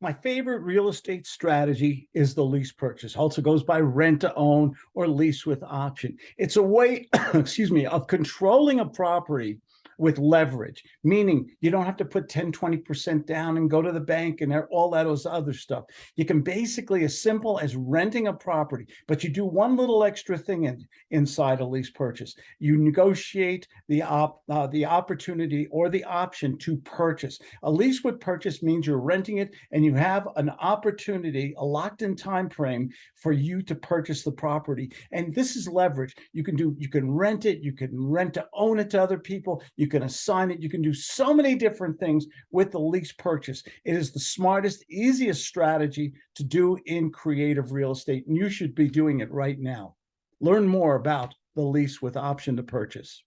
My favorite real estate strategy is the lease purchase. Also goes by rent to own or lease with option. It's a way, excuse me, of controlling a property with leverage, meaning you don't have to put 10, 20% down and go to the bank and all that those other stuff. You can basically as simple as renting a property, but you do one little extra thing in, inside a lease purchase. You negotiate the op, uh, the opportunity or the option to purchase. A lease with purchase means you're renting it and you have an opportunity, a locked in time frame for you to purchase the property. And this is leverage. You can do, you can rent it, you can rent to own it to other people. You you can assign it. You can do so many different things with the lease purchase. It is the smartest, easiest strategy to do in creative real estate. And you should be doing it right now. Learn more about the lease with option to purchase.